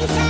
Oh,